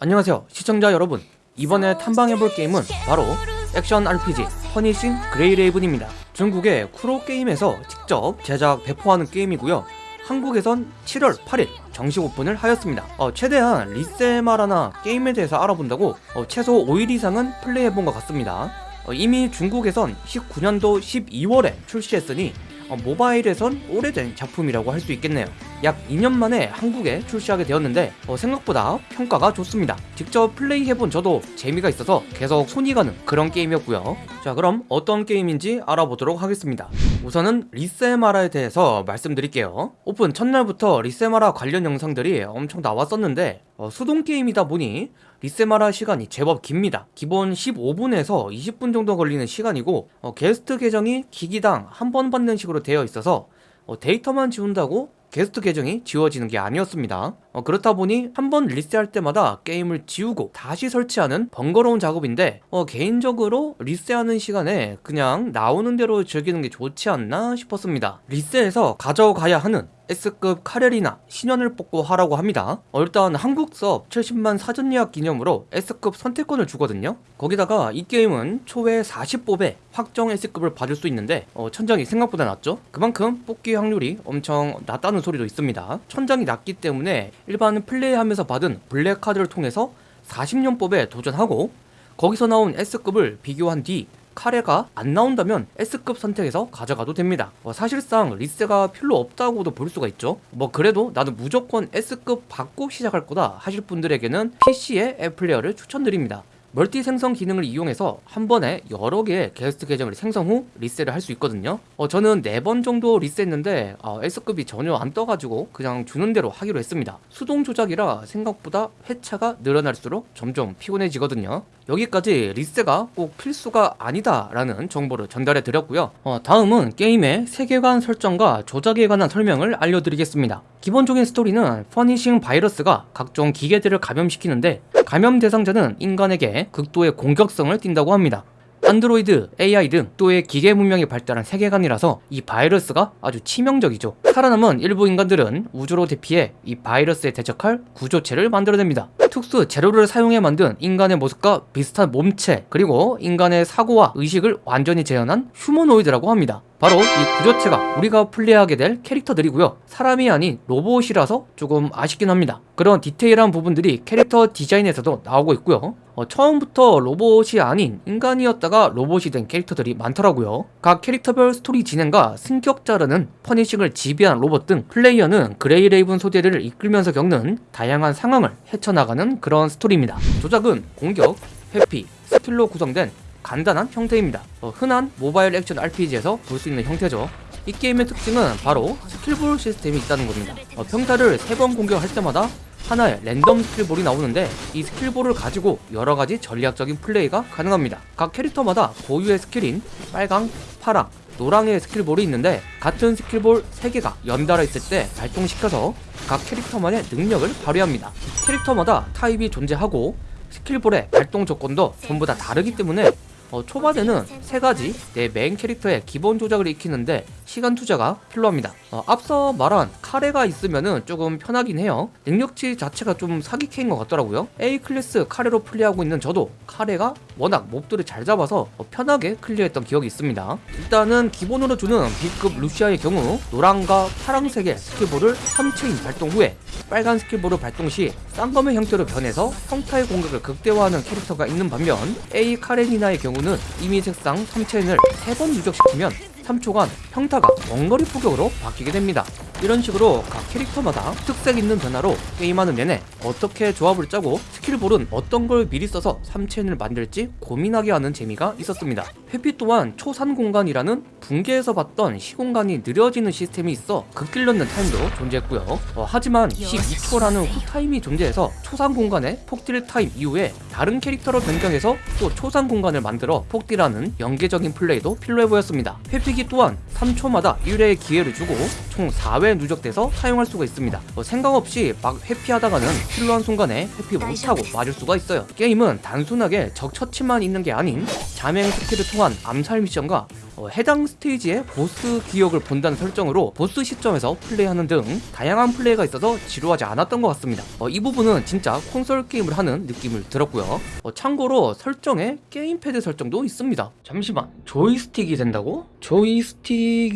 안녕하세요 시청자 여러분. 이번에 탐방해볼 게임은 바로 액션 RPG 퍼니싱 그레이레이븐입니다. 중국의 쿠로게임에서 직접 제작 배포하는 게임이고요. 한국에선 7월 8일 정식 오픈을 하였습니다. 어, 최대한 리세마라나 게임에 대해서 알아본다고 어, 최소 5일 이상은 플레이해본 것 같습니다. 어, 이미 중국에선 19년도 12월에 출시했으니 어, 모바일에선 오래된 작품이라고 할 수 있겠네요 약 2년 만에 한국에 출시하게 되었는데 어, 생각보다 평가가 좋습니다. 직접 플레이해본 저도 재미가 있어서 계속 손이 가는 그런 게임이었고요. 자 그럼 어떤 게임인지 알아보도록 하겠습니다. 우선은 리세마라에 대해서 말씀드릴게요. 오픈 첫날부터 리세마라 관련 영상들이 엄청 나왔었는데 어, 수동 게임이다 보니 리세마라 시간이 제법 깁니다. 기본 15분에서 20분 정도 걸리는 시간이고 어, 게스트 계정이 기기당 한 번 받는 식으로 되어 있어서 어, 데이터만 지운다고 게스트 계정이 지워지는 게 아니었습니다 어, 그렇다 보니 한 번 리셋할 때마다 게임을 지우고 다시 설치하는 번거로운 작업인데 어, 개인적으로 리셋하는 시간에 그냥 나오는 대로 즐기는 게 좋지 않나 싶었습니다. 리셋에서 가져가야 하는 S급 카레니나 신염을 뽑고 하라고 합니다. 어, 일단 한국 서버 70만 사전 예약 기념으로 S급 선택권을 주거든요. 거기다가 이 게임은 초회 40뽑에 확정 S급을 받을 수 있는데 어, 천장이 생각보다 낮죠? 그만큼 뽑기 확률이 엄청 낮다는 소리도 있습니다. 천장이 낮기 때문에 일반 플레이하면서 받은 블랙 카드를 통해서 40연뽑에 도전하고 거기서 나온 S급을 비교한 뒤 카레가 안 나온다면 S급 선택해서 가져가도 됩니다. 어, 사실상 리세가 필요 없다고도 볼 수가 있죠. 뭐 그래도 나는 무조건 S급 받고 시작할 거다 하실 분들에게는 PC의 앱 플레이어를 추천드립니다 멀티 생성 기능을 이용해서 한 번에 여러 개의 게스트 계정을 생성 후 리셋을 할 수 있거든요. 어, 저는 4번 정도 리셋했는데 어, S급이 전혀 안 떠가지고 그냥 주는 대로 하기로 했습니다. 수동 조작이라 생각보다 회차가 늘어날수록 점점 피곤해지거든요. 여기까지 리셋가 꼭 필수가 아니다 라는 정보를 전달해 드렸고요. 어, 다음은 게임의 세계관 설정과 조작에 관한 설명을 알려드리겠습니다. 기본적인 스토리는 퍼니싱 바이러스가 각종 기계들을 감염시키는데 감염 대상자는 인간에게 극도의 공격성을 띈다고 합니다 안드로이드, AI 등 또의 기계 문명이 발달한 세계관이라서 이 바이러스가 아주 치명적이죠. 살아남은 일부 인간들은 우주로 대피해 이 바이러스에 대적할 구조체를 만들어냅니다. 특수 재료를 사용해 만든 인간의 모습과 비슷한 몸체 그리고 인간의 사고와 의식을 완전히 재현한 휴머노이드라고 합니다. 바로 이 구조체가 우리가 플레이하게 될 캐릭터들이고요. 사람이 아닌 로봇이라서 조금 아쉽긴 합니다. 그런 디테일한 부분들이 캐릭터 디자인에서도 나오고 있고요. 어, 처음부터 로봇이 아닌 인간이었다가 로봇이 된 캐릭터들이 많더라고요. 각 캐릭터별 스토리 진행과 승격자라는 퍼니싱을 지배한 로봇 등 플레이어는 그레이 레이븐 소대를 이끌면서 겪는 다양한 상황을 헤쳐나가는 그런 스토리입니다. 조작은 공격, 회피, 스킬로 구성된 간단한 형태입니다. 어, 흔한 모바일 액션 RPG에서 볼 수 있는 형태죠. 이 게임의 특징은 바로 스킬볼 시스템이 있다는 겁니다. 어, 평타를 3번 공격할 때마다 하나의 랜덤 스킬볼이 나오는데 이 스킬볼을 가지고 여러가지 전략적인 플레이가 가능합니다. 각 캐릭터마다 고유의 스킬인 빨강, 파랑, 노랑의 스킬볼이 있는데 같은 스킬볼 3개가 연달아 있을 때 발동시켜서 각 캐릭터만의 능력을 발휘합니다. 캐릭터마다 타입이 존재하고 스킬볼의 발동 조건도 전부 다 다르기 때문에 어, 초반에는 세 가지 내 메인 캐릭터의 기본 조작을 익히는데 시간 투자가 필요합니다. 어, 앞서 말한 카레가 있으면은 조금 편하긴 해요. 능력치 자체가 좀 사기캐인 것 같더라고요. A 클래스 카레로 플레이하고 있는 저도 카레가 워낙 몹들을 잘 잡아서 어, 편하게 클리어했던 기억이 있습니다. 일단은 기본으로 주는 B급 루시아의 경우 노랑과 파랑색의 스킬볼을 3체인 발동 후에 빨간 스킬볼을 발동 시 쌍검의 형태로 변해서 평타의 공격을 극대화하는 캐릭터가 있는 반면 A 카레니나의 경우는 임의 색상 3체인을 3번 누적시키면 3초간 평타가 원거리 포격으로 바뀌게 됩니다. 이런 식으로 각 캐릭터마다 특색 있는 변화로 게임하는 내내 어떻게 조합을 짜고 스킬볼은 어떤 걸 미리 써서 3체인을 만들지 고민하게 하는 재미가 있었습니다. 회피 또한 초산 공간이라는 붕괴에서 봤던 시공간이 느려지는 시스템이 있어 극딜 넣는 타임도 존재했고요. 어, 하지만 12초라는 쿨타임이 존재해서 초산 공간에 폭딜 타임 이후에 다른 캐릭터로 변경해서 또 초산 공간을 만들어 폭딜하는 연계적인 플레이도 필요해 보였습니다. 회피기 또한 3초마다 1회의 기회를 주고 총 4회 윈도우에 누적돼서 사용할 수가 있습니다. 어, 생각 없이 막 회피하다가는 필요한 순간에 회피 못하고 맞을 수가 있어요. 게임은 단순하게 적 처치만 있는 게 아닌 잠행 스킬을 통한 암살 미션과 어, 해당 스테이지의 보스 기억을 본다는 설정으로 보스 시점에서 플레이하는 등 다양한 플레이가 있어서 지루하지 않았던 것 같습니다. 어, 이 부분은 진짜 콘솔 게임을 하는 느낌을 들었고요. 어, 참고로 설정에 게임패드 설정도 있습니다. 잠시만 조이스틱이 된다고? 조이스틱이...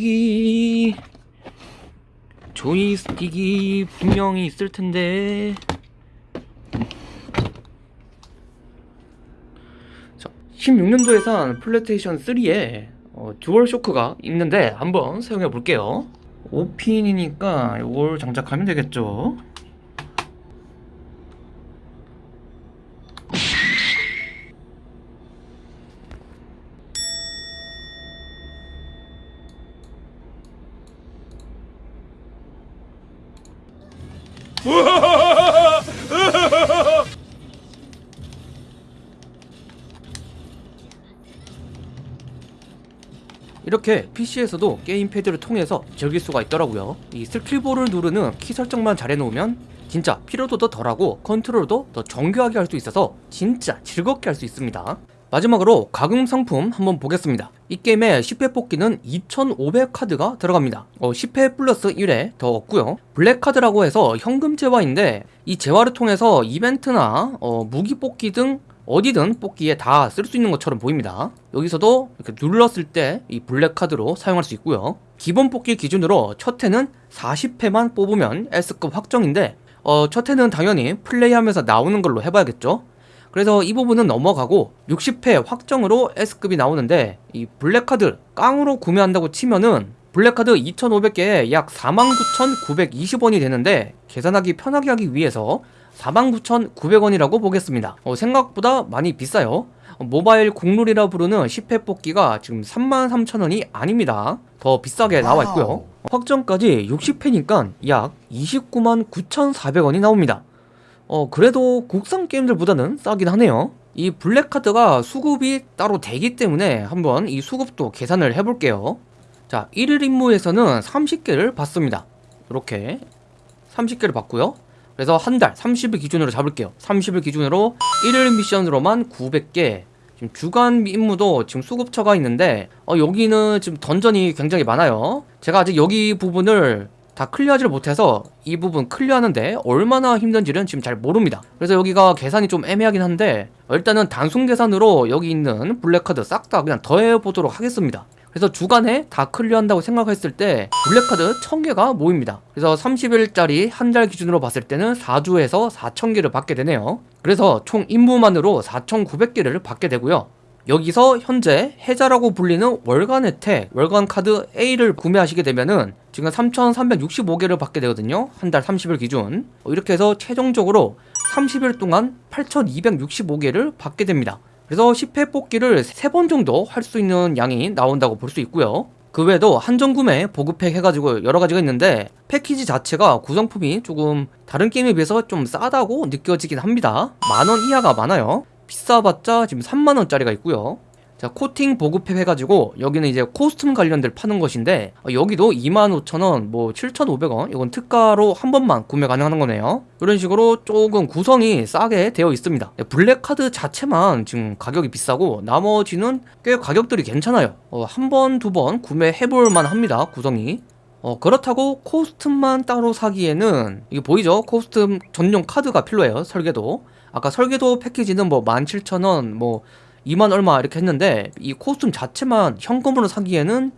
조이스틱이 분명히 있을 텐데. 16년도에 산 플레이스테이션 3에 어, 듀얼 쇼크가 있는데 한번 사용해 볼게요. 5핀이니까 이걸 장착하면 되겠죠 이렇게 PC에서도 게임패드를 통해서 즐길 수가 있더라고요. 이 스킬볼을 누르는 키 설정만 잘 해놓으면 진짜 피로도도 덜하고 컨트롤도 더 정교하게 할 수 있어서 진짜 즐겁게 할 수 있습니다 마지막으로 과금 상품 한번 보겠습니다. 이 게임에 10회 뽑기는 2500카드가 들어갑니다. 어, 10회 플러스 1회 더 얻고요. 블랙카드라고 해서 현금 재화인데 이 재화를 통해서 이벤트나 어, 무기 뽑기 등 어디든 뽑기에 다 쓸 수 있는 것처럼 보입니다. 여기서도 이렇게 눌렀을 때 이 블랙카드로 사용할 수 있고요. 기본 뽑기 기준으로 첫 회는 40회만 뽑으면 S급 확정인데 어, 첫 회는 당연히 플레이하면서 나오는 걸로 해봐야겠죠 그래서 이 부분은 넘어가고 60회 확정으로 S급이 나오는데 이 블랙카드 깡으로 구매한다고 치면은 블랙카드 2,500개에 약 49,920원이 되는데 계산하기 편하게 하기 위해서 49,900원이라고 보겠습니다. 어, 생각보다 많이 비싸요. 어, 모바일 국룰이라 부르는 10회 뽑기가 지금 33,000원이 아닙니다. 더 비싸게 나와 있고요. 확정까지 60회니까 약 29만 9,400원이 나옵니다 어 그래도 국산 게임들보다는 싸긴 하네요. 이 블랙카드가 수급이 따로 되기 때문에 한번 이 수급도 계산을 해볼게요. 자 1일 임무에서는 30개를 받습니다. 이렇게 30개를 받고요. 그래서 한 달 30일 기준으로 잡을게요. 30일 기준으로 1일 미션으로만 900개. 지금 주간 임무도 지금 수급처가 있는데 어, 여기는 지금 던전이 굉장히 많아요. 제가 아직 여기 부분을 다 클리어하지를 못해서 이 부분 클리어하는데 얼마나 힘든지는 지금 잘 모릅니다. 그래서 여기가 계산이 좀 애매하긴 한데 일단은 단순 계산으로 여기 있는 블랙카드 싹 다 그냥 더해보도록 하겠습니다. 그래서 주간에 다 클리어한다고 생각했을 때 블랙카드 1000개가 모입니다. 그래서 30일짜리 한 달 기준으로 봤을 때는 4주에서 4000개를 받게 되네요. 그래서 총 임무만으로 4900개를 받게 되고요 여기서 현재 해자라고 불리는 월간 혜택 월간 카드 A를 구매하시게 되면은 지금 3365개를 받게 되거든요. 한 달 30일 기준. 이렇게 해서 최종적으로 30일 동안 8265개를 받게 됩니다. 그래서 10회 뽑기를 3번 정도 할 수 있는 양이 나온다고 볼 수 있고요. 그 외에도 한정구매 보급팩 해가지고 여러가지가 있는데 패키지 자체가 구성품이 조금 다른 게임에 비해서 좀 싸다고 느껴지긴 합니다. 만 원 이하가 많아요 비싸봤자 지금 3만원짜리가 있고요. 자 코디 보급팩 해가지고 여기는 이제 코스튬 관련들 파는 것인데 어, 여기도 25,000원 뭐 7,500원 이건 특가로 한 번만 구매 가능한 거네요. 이런 식으로 조금 구성이 싸게 되어 있습니다. 네, 블랙카드 자체만 지금 가격이 비싸고 나머지는 꽤 가격들이 괜찮아요. 어, 한 번, 두 번 구매해볼 만합니다 구성이. 어, 그렇다고 코스튬만 따로 사기에는 이게 보이죠? 코스튬 전용 카드가 필요해요 설계도 아까 설계도 패키지는 뭐 17,000원 뭐 2만 얼마 이렇게 했는데 이 코스튬 자체만 현금으로 사기에는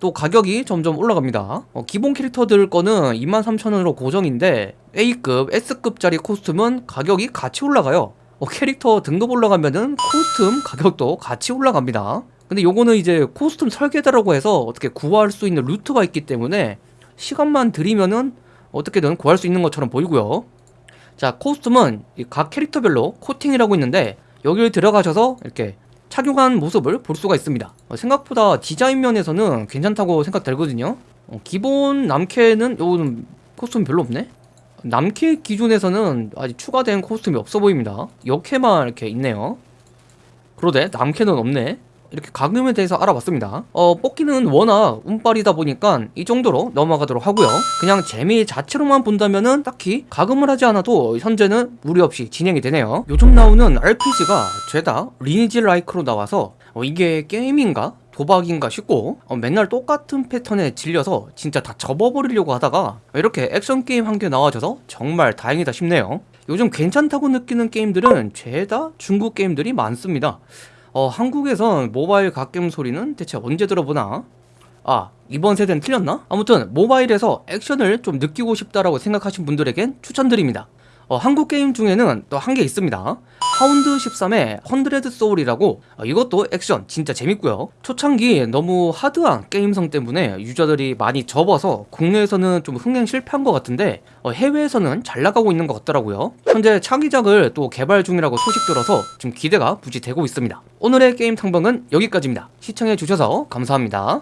또 가격이 점점 올라갑니다. 어, 기본 캐릭터들 거는 23,000원으로 고정인데 A급, S급짜리 코스튬은 가격이 같이 올라가요. 어, 캐릭터 등급 올라가면은 코스튬 가격도 같이 올라갑니다. 근데 요거는 이제 코스튬 설계자라고 해서 어떻게 구할 수 있는 루트가 있기 때문에 시간만 들이면은 어떻게든 구할 수 있는 것처럼 보이고요 자 코스튬은 각 캐릭터별로 코팅이라고 있는데 여기를 들어가셔서 이렇게 착용한 모습을 볼 수가 있습니다. 어, 생각보다 디자인 면에서는 괜찮다고 생각되거든요. 어, 기본 남캐는 요거는 코스튬 별로 없네? 남캐 기준에서는 아직 추가된 코스튬이 없어 보입니다. 역캐만 이렇게 있네요. 그러대 남캐는 없네 이렇게 가금에 대해서 알아봤습니다. 어, 뽑기는 워낙 운빨이다 보니까 이 정도로 넘어가도록 하고요. 그냥 재미 자체로만 본다면은 딱히 가금을 하지 않아도 현재는 무리 없이 진행이 되네요. 요즘 나오는 RPG가 죄다 리니지 라이크로 나와서 어, 이게 게임인가? 도박인가 싶고 어, 맨날 똑같은 패턴에 질려서 진짜 다 접어버리려고 하다가 이렇게 액션 게임 한 개 나와줘서 정말 다행이다 싶네요. 요즘 괜찮다고 느끼는 게임들은 죄다 중국 게임들이 많습니다. 어, 한국에선 모바일 갓겜 소리는 대체 언제 들어보나? 아, 이번 세대는 틀렸나? 아무튼 모바일에서 액션을 좀 느끼고 싶다라고 생각하신 분들에겐 추천드립니다. 어, 한국 게임 중에는 또 한 개 있습니다. 하운드 13의 헌드레드 소울이라고 어, 이것도 액션 진짜 재밌고요. 초창기 너무 하드한 게임성 때문에 유저들이 많이 접어서 국내에서는 좀 흥행 실패한 것 같은데 어, 해외에서는 잘 나가고 있는 것 같더라고요. 현재 차기작을 또 개발 중이라고 소식 들어서 좀 기대가 무지 되고 있습니다. 오늘의 게임 탐방은 여기까지입니다. 시청해주셔서 감사합니다.